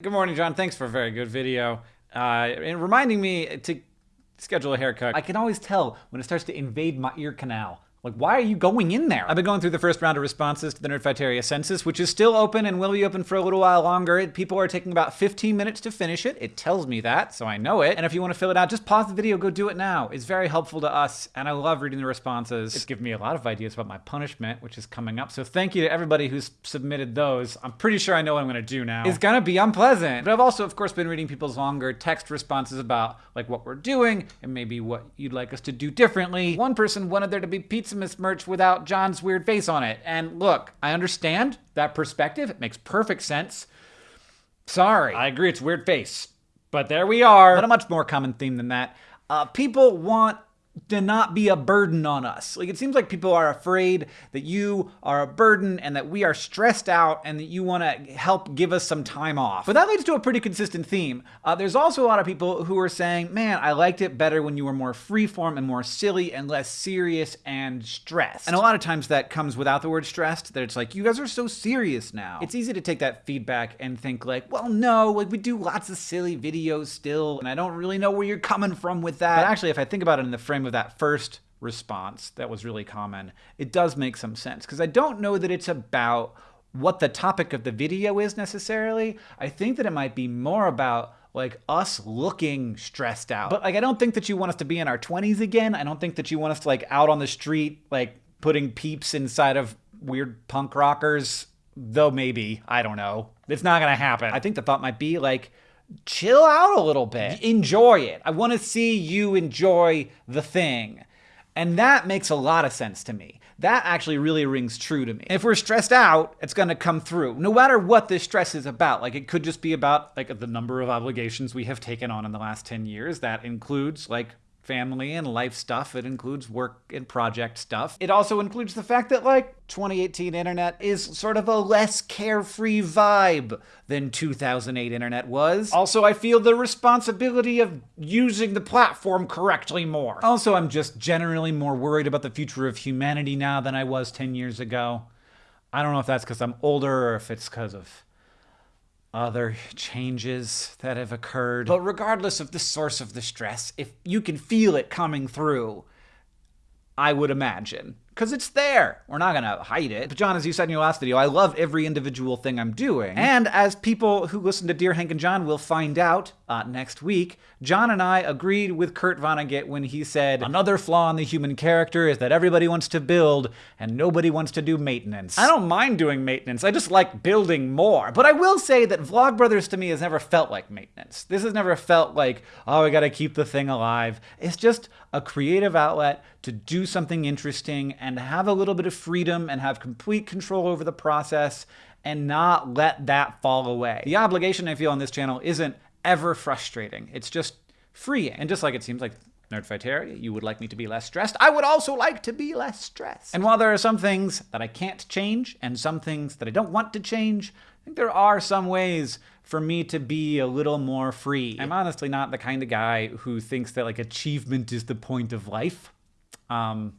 Good morning, John. Thanks for a very good video. Uh, and reminding me to schedule a haircut. I can always tell when it starts to invade my ear canal. Like, why are you going in there? I've been going through the first round of responses to the Nerdfighteria census, which is still open and will be open for a little while longer. People are taking about 15 minutes to finish it. It tells me that, so I know it. And if you want to fill it out, just pause the video, go do it now. It's very helpful to us, and I love reading the responses. It's given me a lot of ideas about my punishment, which is coming up. So thank you to everybody who's submitted those. I'm pretty sure I know what I'm going to do now. It's going to be unpleasant. But I've also, of course, been reading people's longer text responses about like what we're doing and maybe what you'd like us to do differently. One person wanted there to be pizza Pizzamas merch without John's weird face on it. And look, I understand that perspective. It makes perfect sense. Sorry. I agree, it's weird face. But there we are. But a much more common theme than that. Uh, people want to not be a burden on us. Like it seems like people are afraid that you are a burden and that we are stressed out and that you want to help give us some time off. But that leads to a pretty consistent theme. Uh, there's also a lot of people who are saying, man, I liked it better when you were more freeform and more silly and less serious and stressed. And a lot of times that comes without the word stressed, that it's like, you guys are so serious now. It's easy to take that feedback and think like, well, no, like we do lots of silly videos still, and I don't really know where you're coming from with that. But actually, if I think about it in the frame of that first response that was really common, it does make some sense because I don't know that it's about what the topic of the video is necessarily. I think that it might be more about like us looking stressed out. But like I don't think that you want us to be in our 20s again. I don't think that you want us to like out on the street like putting peeps inside of weird punk rockers, though maybe, I don't know. It's not going to happen. I think the thought might be like chill out a little bit. Enjoy it. I want to see you enjoy the thing. And that makes a lot of sense to me. That actually really rings true to me. If we're stressed out, it's going to come through. No matter what this stress is about. Like it could just be about like the number of obligations we have taken on in the last 10 years. That includes like family and life stuff. It includes work and project stuff. It also includes the fact that, like, 2018 internet is sort of a less carefree vibe than 2008 internet was. Also, I feel the responsibility of using the platform correctly more. Also, I'm just generally more worried about the future of humanity now than I was 10 years ago. I don't know if that's because I'm older or if it's because of other changes that have occurred. But regardless of the source of the stress, if you can feel it coming through, I would imagine because it's there. We're not gonna hide it. But John, as you said in your last video, I love every individual thing I'm doing. And as people who listen to Dear Hank and John will find out uh, next week, John and I agreed with Kurt Vonnegut when he said, another flaw in the human character is that everybody wants to build and nobody wants to do maintenance. I don't mind doing maintenance, I just like building more. But I will say that Vlogbrothers to me has never felt like maintenance. This has never felt like, oh, I gotta keep the thing alive. It's just a creative outlet to do something interesting and have a little bit of freedom and have complete control over the process and not let that fall away. The obligation I feel on this channel isn't ever frustrating. It's just free. And just like it seems like Nerdfighteria, you would like me to be less stressed. I would also like to be less stressed. And while there are some things that I can't change and some things that I don't want to change, I think there are some ways for me to be a little more free. I'm honestly not the kind of guy who thinks that like achievement is the point of life. Um,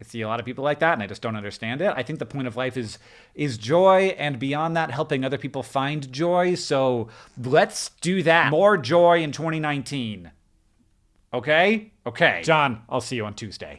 I see a lot of people like that and I just don't understand it. I think the point of life is is joy and beyond that helping other people find joy. So let's do that. More joy in 2019. Okay? Okay. John, I'll see you on Tuesday.